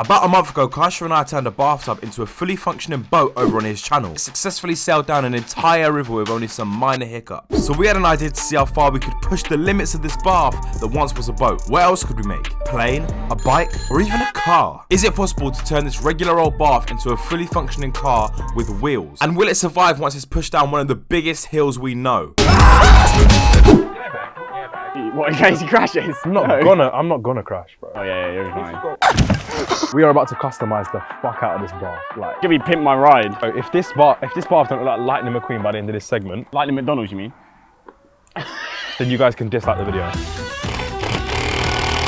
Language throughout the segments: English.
About a month ago, Kaisha and I turned a bathtub into a fully functioning boat over on his channel. It successfully sailed down an entire river with only some minor hiccups. So we had an idea to see how far we could push the limits of this bath that once was a boat. What else could we make? Plane? A bike? Or even a car? Is it possible to turn this regular old bath into a fully functioning car with wheels? And will it survive once it's pushed down one of the biggest hills we know? What in case he crashes? I'm not No. gonna. I'm not gonna crash, bro. Oh yeah, yeah, you're fine. We are about to customize the fuck out of this bath. Like, Give me pimp my ride. so if this bath, if this bath don't look like Lightning McQueen by the end of this segment, Lightning McDonald's, you mean? then you guys can dislike the video.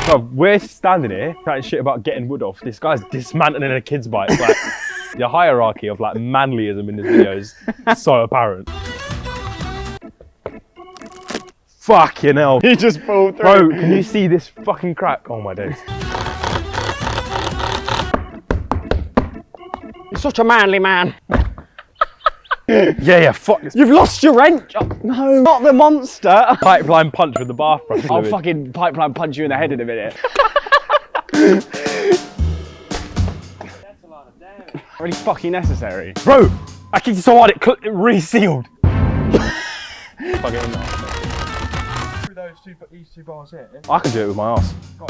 So we're standing here chatting shit about getting wood off. This guy's dismantling a kid's bike. Like, the hierarchy of like manlyism in this video is so apparent. Fucking hell. He just pulled through. Bro, can you see this fucking crack? Oh my days. You're such a manly man. Yeah, yeah, fuck this You've lost your wrench. Oh, no, not the monster. pipeline punch with the bath brush. I'll fluid. fucking pipeline punch you in the head in a minute. That's a lot of damage. really fucking necessary. Bro, I kicked it so hard it, cl- it resealed. Fuck those two, these two bars here. I can do it with my ass. Oh,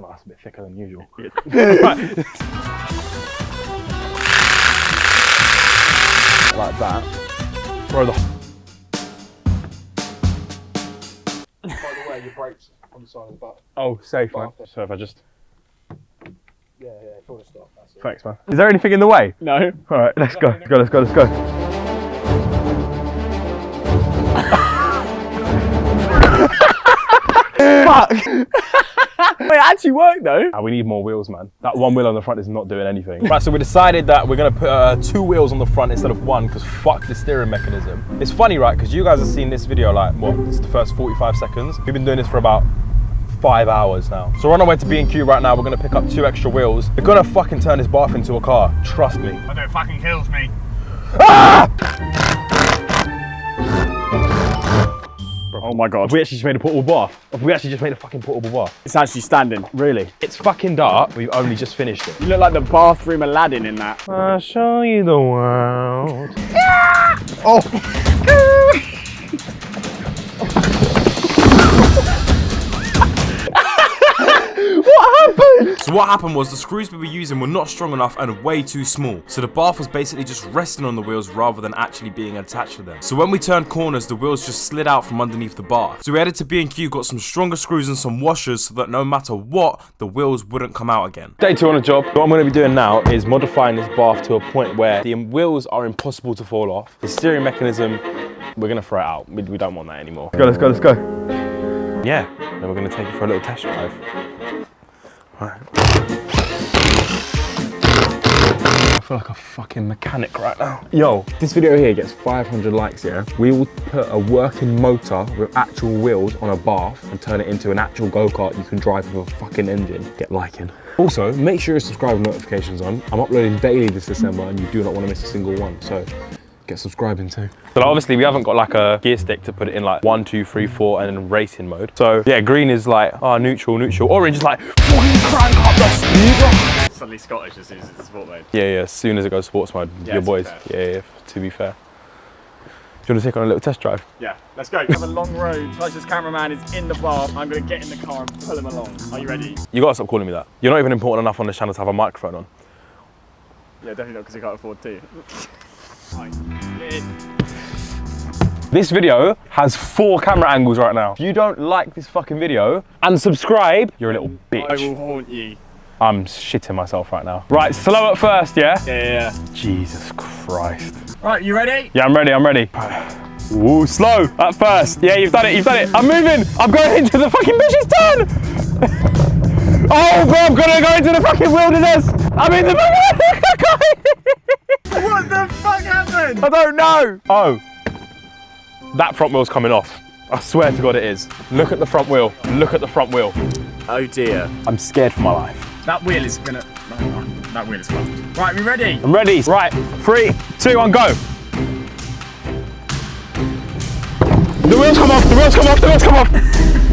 no, that's a bit thicker than usual. like that. Bro, the By the way, your brakes on the side of the butt. oh, safe man. So if I just Yeah, yeah, full stop. That's it. thanks, man. Is there anything in the way? No. All right, let's go. Let's go. Let's go. Let's go. Fuck. Wait, it actually worked though. Ah, we need more wheels, man. That one wheel on the front is not doing anything. Right, so we decided that we're gonna put uh, two wheels on the front instead of one, because fuck the steering mechanism. It's funny, right? Because you guys have seen this video like, what, it's the first 45 seconds. We've been doing this for about five hours now. So we're on our way to B&Q right now. We're gonna pick up two extra wheels. We're gonna fucking turn this bath into a car. Trust me. I know it fucking kills me. Oh my god. Have we actually just made a portable bath? Have we actually just made a fucking portable bath? It's actually standing. Really? It's fucking dark. We've only just finished it. You look like the bathroom Aladdin in that. I'll show you the world. Oh. So what happened was the screws we were using were not strong enough and way too small. So the bath was basically just resting on the wheels rather than actually being attached to them. So when we turned corners, the wheels just slid out from underneath the bath. So we headed to B&Q, got some stronger screws and some washers so that no matter what, the wheels wouldn't come out again. Day two on the job. What I'm going to be doing now is modifying this bath to a point where the wheels are impossible to fall off. The steering mechanism, we're going to throw it out. We, we don't want that anymore. Let's go, let's go, let's go. Yeah, then we're going to take it for a little test drive. Alright. I feel like a fucking mechanic right now. Yo, this video here gets 500 likes, yeah? We will put a working motor with actual wheels on a bath and turn it into an actual go-kart you can drive with a fucking engine. Get liking. Also, make sure you subscribe notifications on. I'm uploading daily this December and you do not want to miss a single one, so get subscribing too. So obviously we haven't got like a gear stick to put it in like one, two, three, four, and then racing mode. So yeah, green is like, oh, neutral, neutral. Orange is like, fucking crank up the speed. Suddenly Scottish as soon as it's sport mode. Yeah, yeah, as soon as it goes sports mode, Yeah, your boys. fair. Yeah, yeah, to be fair. Do you want to take on a little test drive? Yeah, let's go. We have a long road. Closest cameraman is in the bar. I'm gonna get in the car and pull him along. Are you ready? You gotta stop calling me that. You're not even important enough on this channel to have a microphone on. Yeah, definitely not because you can't afford to. This video has four camera angles right now. If you don't like this fucking video and subscribe, you're a little bitch. I will haunt you. I'm shitting myself right now. Right, slow at first, yeah? Yeah, yeah, yeah. Jesus Christ. Right, you ready? Yeah, I'm ready, I'm ready. Ooh, slow at first. Yeah, you've done it, you've done it. I'm moving. I'm going into the fucking bushes turn. oh, bro, I'm gonna go into the fucking wilderness. I'm in the fucking... What the fuck happened? I don't know. Oh, that front wheel's coming off. I swear to God it is. Look at the front wheel. Look at the front wheel. Oh dear. I'm scared for my life. That wheel is gonna. That wheel is fucked. Right, we ready? I'm ready. Right, three, two, one, go. The wheels come off, the wheels come off, the wheels come off.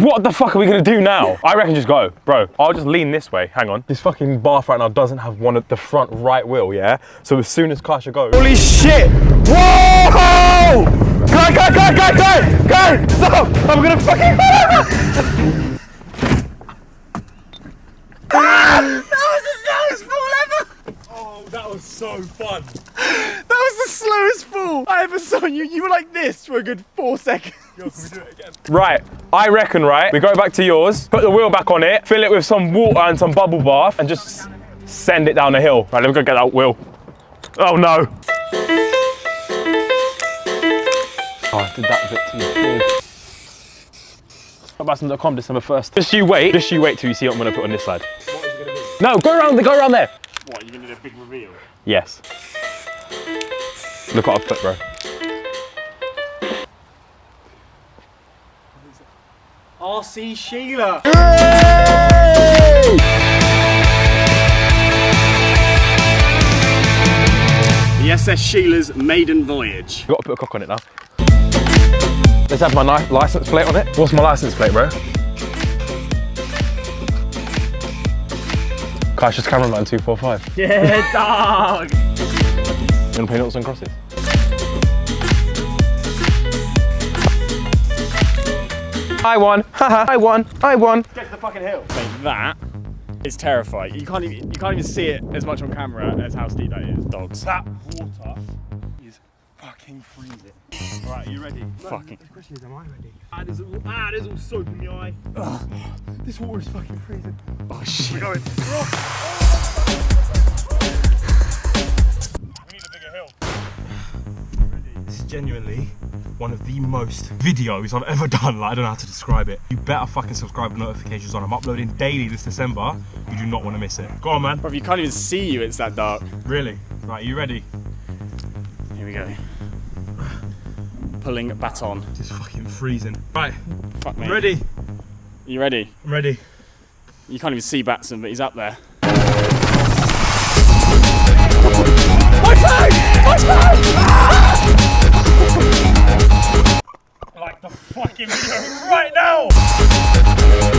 What the fuck are we gonna do now? I reckon just go, bro. I'll just lean this way. Hang on. This fucking bath right now doesn't have one at the front right wheel, yeah? So as soon as Kasha goes. Holy shit! Whoa! Go, go, go, go, go! Go! Stop! I'm gonna fucking ah! That was the saddest fall over! Oh, that was so fun. That was the slowest fall I ever saw you. You were like this for a good four seconds. Yo, can we do it again? Right, I reckon, right? We go back to yours, put the wheel back on it, fill it with some water and some bubble bath, and just send it down the hill. Right, let me go get that wheel. Oh no! Oh, I did that a bit too big. Batson.com December 1st. Just you wait, just you wait till you see what I'm gonna put on this side. What is it gonna be? No, go around there, go around there. What, you're gonna do a big reveal? Yes. Look what I've put, bro. RC Sheila. The SS Sheila's maiden voyage. You gotta put a cock on it now. Let's have my license plate on it. What's my license plate, bro? Cautious cameraman 245. Yeah, dog. You wanna play noughts and crosses? I won. Haha. I won. I won. Get to the fucking hill. Like that is terrifying. You can't even you can't even see it as much on camera as how steep that is. Dogs. That water is fucking freezing. Right, are you ready? Fucking. The question is, am I ready? Ah, there's all, ah, there's all soap in the eye. Ugh. This water is fucking freezing. Oh shit. We're going. Genuinely one of the most videos I've ever done. Like, I don't know how to describe it. You better fucking subscribe with notifications on. I'm uploading daily this December. You do not want to miss it. Go on, man. Bro, you can't even see you. It's that dark. Really? Right, you ready? Here we go. Pulling baton. It's fucking freezing. Right, Fuck me. ready? You ready? I'm ready. You can't even see Batson, but he's up there. My flag! My flag! fucking video right now!